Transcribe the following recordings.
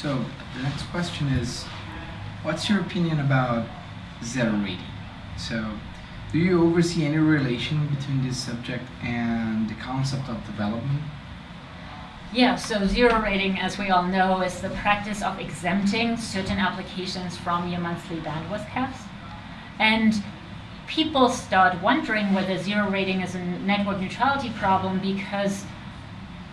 So the next question is, what's your opinion about zero rating? So do you oversee any relation between this subject and the concept of development? Yeah, so zero rating, as we all know, is the practice of exempting certain applications from your monthly bandwidth caps. And people start wondering whether zero rating is a network neutrality problem because,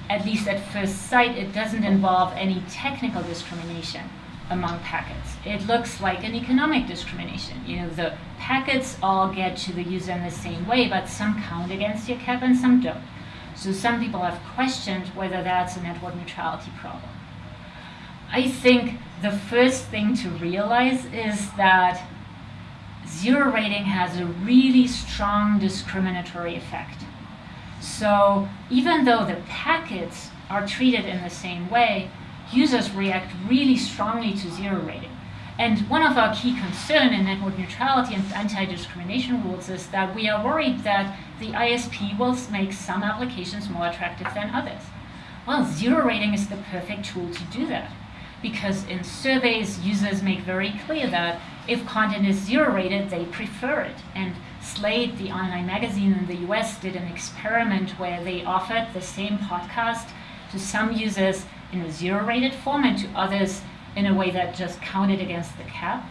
at least at first sight, it doesn't involve any technical discrimination among packets. It looks like an economic discrimination. You know, the packets all get to the user in the same way, but some count against your cap and some don't. So some people have questioned whether that's a network neutrality problem. I think the first thing to realize is that zero rating has a really strong discriminatory effect. So even though the packets are treated in the same way, users react really strongly to zero rating. And one of our key concerns in network neutrality and anti-discrimination rules is that we are worried that the ISP will make some applications more attractive than others. Well, zero rating is the perfect tool to do that. Because in surveys, users make very clear that if content is zero rated, they prefer it. And Slate, the online magazine in the US, did an experiment where they offered the same podcast to some users in a zero rated form and to others in a way that just counted against the cap.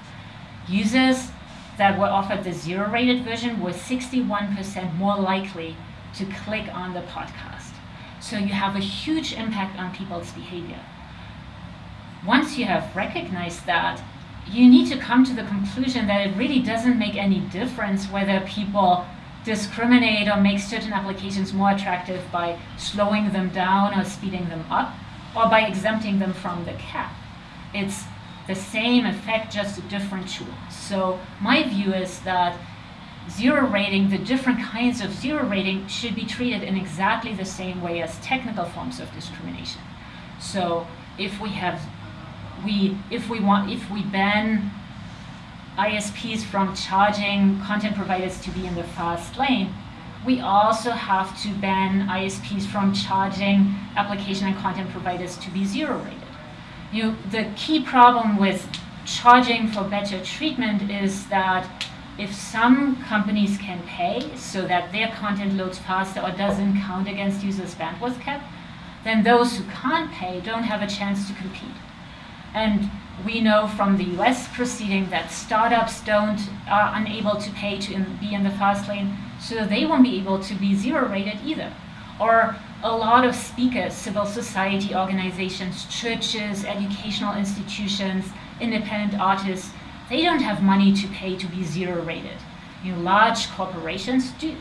Users that were offered the zero rated version were 61% more likely to click on the podcast. So you have a huge impact on people's behavior. Once you have recognized that, you need to come to the conclusion that it really doesn't make any difference whether people discriminate or make certain applications more attractive by slowing them down or speeding them up, or by exempting them from the cap. It's the same effect, just a different tool. So my view is that zero rating, the different kinds of zero rating should be treated in exactly the same way as technical forms of discrimination. So if we have, we, if we want, if we ban ISPs from charging content providers to be in the fast lane, we also have to ban ISPs from charging application and content providers to be zero rated. You the key problem with charging for better treatment is that if some companies can pay so that their content loads faster or doesn't count against users' bandwidth cap, then those who can't pay don't have a chance to compete. And we know from the US proceeding that startups don't are unable to pay to in, be in the fast lane, so they won't be able to be zero rated either. Or a lot of speakers, civil society organizations, churches, educational institutions, independent artists, they don't have money to pay to be zero rated. You know, large corporations do.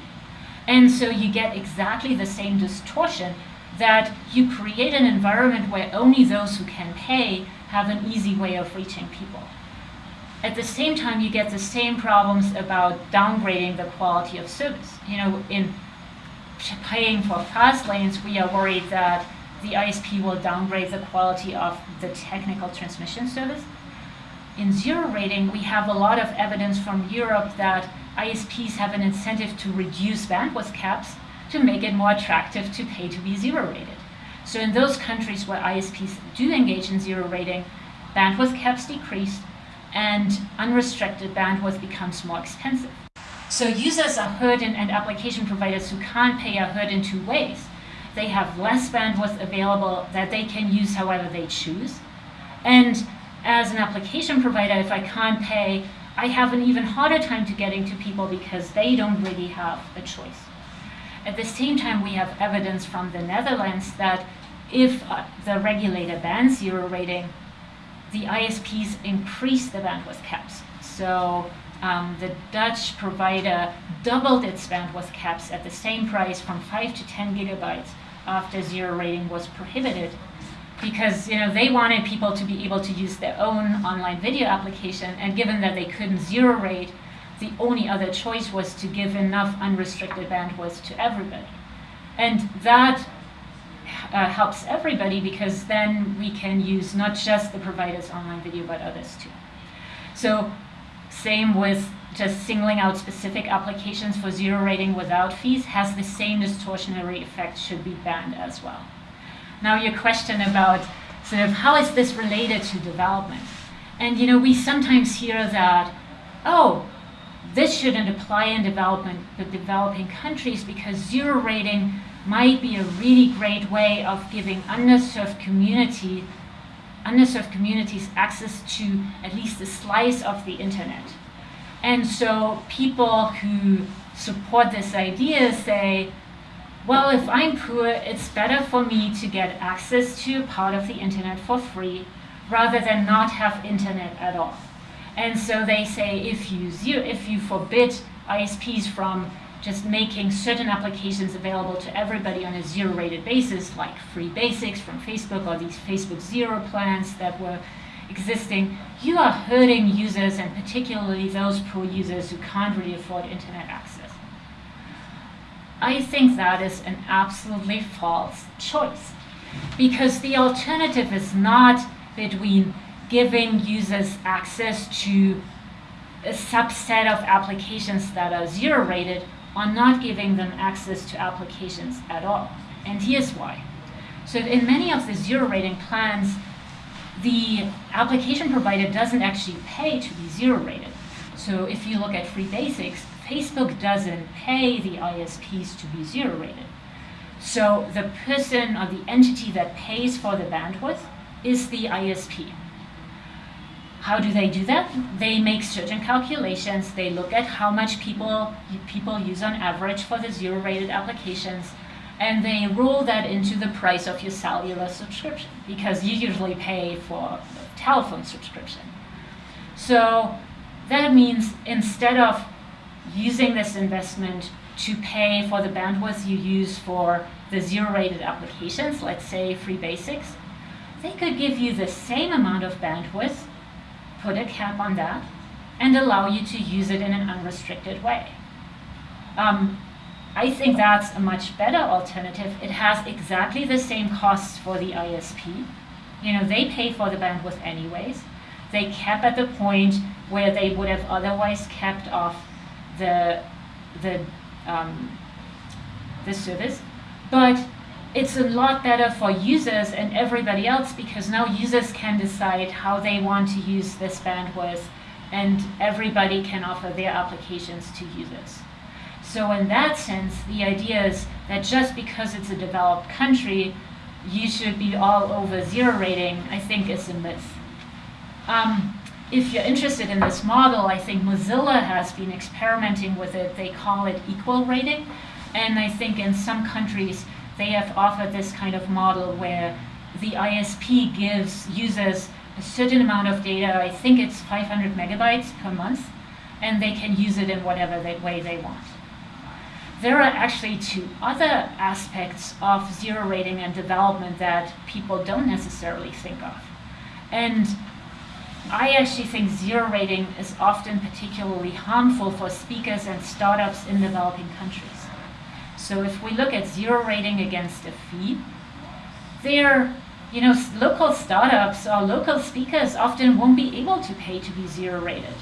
And so you get exactly the same distortion that you create an environment where only those who can pay have an easy way of reaching people. At the same time, you get the same problems about downgrading the quality of service. You know, in paying for fast lanes, we are worried that the ISP will downgrade the quality of the technical transmission service. In zero rating, we have a lot of evidence from Europe that ISPs have an incentive to reduce bandwidth caps to make it more attractive to pay to be zero rated. So in those countries where ISPs do engage in zero rating, bandwidth caps decrease and unrestricted bandwidth becomes more expensive. So users are hurt in, and application providers who can't pay are hurt in two ways. They have less bandwidth available that they can use however they choose. And as an application provider, if I can't pay, I have an even harder time to getting to people because they don't really have a choice. At the same time, we have evidence from the Netherlands that if uh, the regulator bans zero rating, the ISPs increase the bandwidth caps. So um, the Dutch provider doubled its bandwidth caps at the same price from 5 to 10 gigabytes after zero rating was prohibited because you know they wanted people to be able to use their own online video application and given that they couldn't zero rate the only other choice was to give enough unrestricted bandwidth to everybody and that uh, helps everybody because then we can use not just the provider's online video but others too so same with just singling out specific applications for zero rating without fees has the same distortionary effect, should be banned as well. Now your question about Sort of how is this related to development? And you know, we sometimes hear that, oh, this shouldn't apply in development, the developing countries because zero rating might be a really great way of giving underserved community underserved communities access to at least a slice of the internet. And so people who support this idea say, well, if I'm poor, it's better for me to get access to a part of the internet for free rather than not have internet at all. And so they say if you, zero, if you forbid ISPs from just making certain applications available to everybody on a zero rated basis, like free basics from Facebook or these Facebook zero plans that were existing, you are hurting users and particularly those poor users who can't really afford internet access. I think that is an absolutely false choice because the alternative is not between giving users access to a subset of applications that are zero rated on not giving them access to applications at all. And here's why. So in many of the zero rating plans, the application provider doesn't actually pay to be zero rated. So if you look at free basics, Facebook doesn't pay the ISPs to be zero rated. So the person or the entity that pays for the bandwidth is the ISP. How do they do that? They make certain calculations. They look at how much people people use on average for the zero-rated applications, and they roll that into the price of your cellular subscription because you usually pay for a telephone subscription. So that means instead of using this investment to pay for the bandwidth you use for the zero-rated applications, let's say free basics, they could give you the same amount of bandwidth put a cap on that, and allow you to use it in an unrestricted way. Um, I think that's a much better alternative. It has exactly the same costs for the ISP. You know, they pay for the bandwidth anyways. They cap at the point where they would have otherwise kept off the the um, the service, but it's a lot better for users and everybody else because now users can decide how they want to use this bandwidth and everybody can offer their applications to users. So in that sense, the idea is that just because it's a developed country, you should be all over zero rating, I think is a myth. Um, if you're interested in this model, I think Mozilla has been experimenting with it. They call it equal rating. And I think in some countries, they have offered this kind of model where the ISP gives users a certain amount of data, I think it's 500 megabytes per month, and they can use it in whatever they, way they want. There are actually two other aspects of zero rating and development that people don't necessarily think of. And I actually think zero rating is often particularly harmful for speakers and startups in developing countries. So if we look at zero rating against a fee, there, you know, local startups or local speakers often won't be able to pay to be zero rated.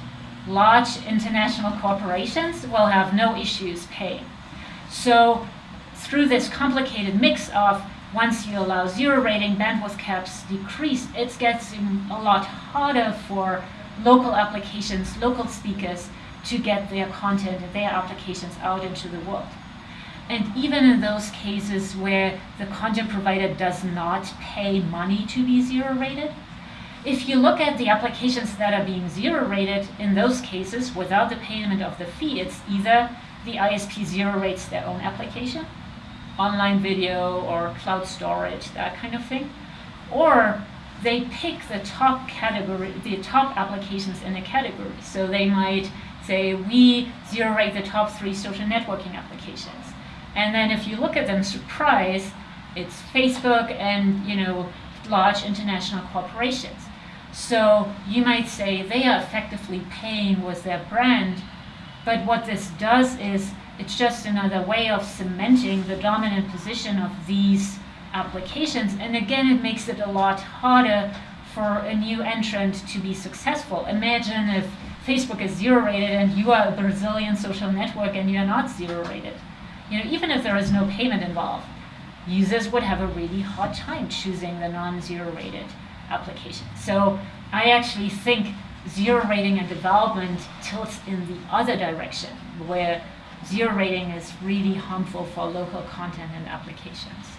Large international corporations will have no issues paying. So through this complicated mix of once you allow zero rating, bandwidth caps decrease, it gets a lot harder for local applications, local speakers to get their content and their applications out into the world. And even in those cases where the content provider does not pay money to be zero rated, if you look at the applications that are being zero rated, in those cases, without the payment of the fee, it's either the ISP zero rates their own application, online video or cloud storage, that kind of thing, or they pick the top category, the top applications in a category. So they might say, we zero rate the top three social networking applications and then if you look at them, surprise, it's Facebook and you know large international corporations. So you might say they are effectively paying with their brand, but what this does is it's just another way of cementing the dominant position of these applications. And again, it makes it a lot harder for a new entrant to be successful. Imagine if Facebook is zero rated and you are a Brazilian social network and you're not zero rated you know, even if there is no payment involved, users would have a really hard time choosing the non-zero rated application. So I actually think zero rating and development tilts in the other direction, where zero rating is really harmful for local content and applications.